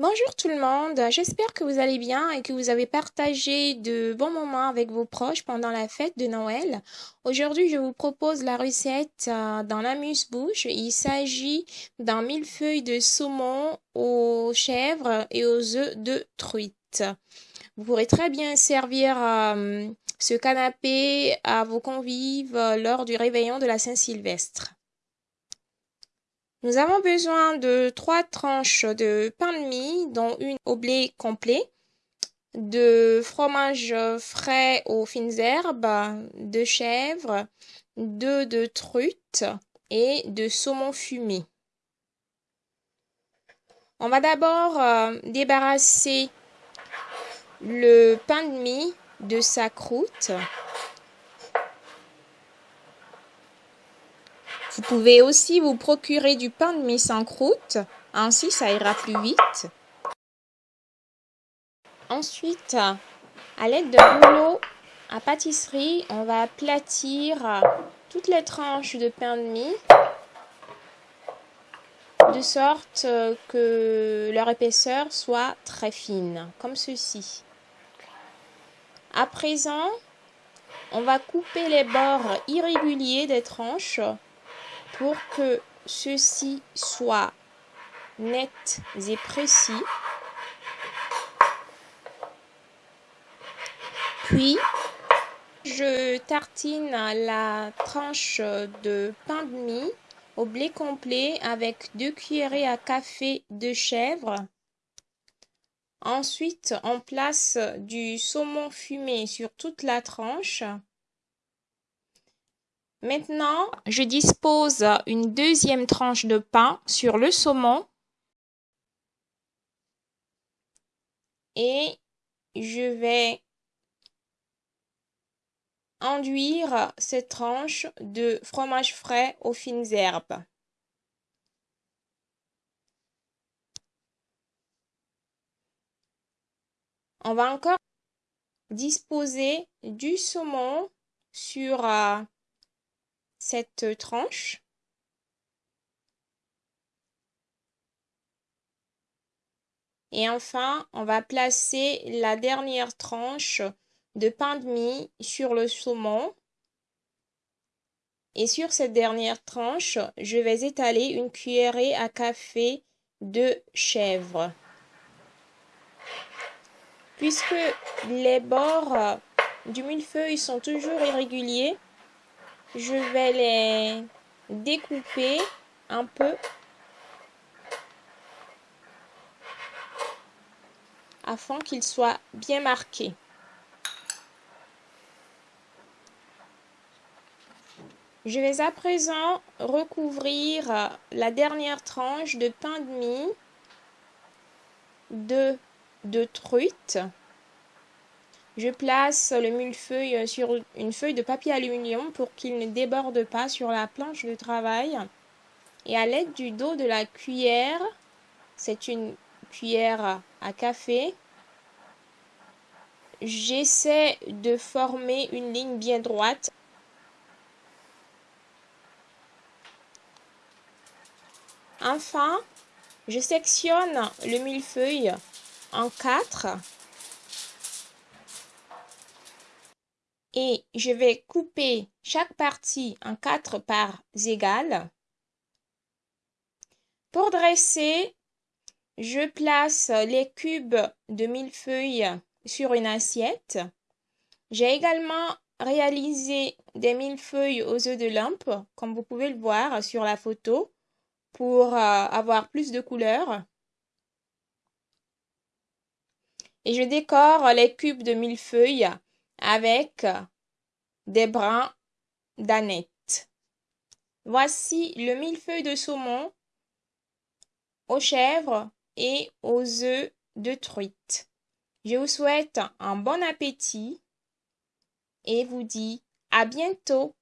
Bonjour tout le monde, j'espère que vous allez bien et que vous avez partagé de bons moments avec vos proches pendant la fête de Noël. Aujourd'hui, je vous propose la recette euh, dans l'amuse-bouche. Il s'agit d'un millefeuille de saumon aux chèvres et aux œufs de truite. Vous pourrez très bien servir euh, ce canapé à vos convives lors du réveillon de la Saint-Sylvestre. Nous avons besoin de trois tranches de pain de mie, dont une au blé complet, de fromage frais aux fines herbes, de chèvre, deux de truite et de saumon fumé. On va d'abord euh, débarrasser le pain de mie de sa croûte. Vous pouvez aussi vous procurer du pain de mie sans croûte, ainsi ça ira plus vite. Ensuite, à l'aide de rouleau à pâtisserie, on va aplatir toutes les tranches de pain de mie de sorte que leur épaisseur soit très fine, comme ceci. À présent, on va couper les bords irréguliers des tranches pour que ceci soit net et précis. Puis, je tartine la tranche de pain de mie au blé complet avec deux cuillerées à café de chèvre. Ensuite, on place du saumon fumé sur toute la tranche. Maintenant, je dispose une deuxième tranche de pain sur le saumon et je vais enduire cette tranche de fromage frais aux fines herbes. On va encore disposer du saumon sur euh, cette tranche. Et enfin, on va placer la dernière tranche de pain de mie sur le saumon. Et sur cette dernière tranche, je vais étaler une cuillerée à café de chèvre. Puisque les bords du millefeuille sont toujours irréguliers, je vais les découper un peu afin qu'ils soient bien marqués. Je vais à présent recouvrir la dernière tranche de pain de mie de, de truite je place le millefeuille sur une feuille de papier aluminium pour qu'il ne déborde pas sur la planche de travail. Et à l'aide du dos de la cuillère, c'est une cuillère à café, j'essaie de former une ligne bien droite. Enfin, je sectionne le millefeuille en quatre et je vais couper chaque partie en quatre parts égales. Pour dresser, je place les cubes de millefeuille sur une assiette. J'ai également réalisé des millefeuilles aux œufs de lampe, comme vous pouvez le voir sur la photo, pour euh, avoir plus de couleurs. Et je décore les cubes de millefeuille avec des brins d'aneth. Voici le millefeuille de saumon aux chèvres et aux œufs de truite. Je vous souhaite un bon appétit et vous dis à bientôt.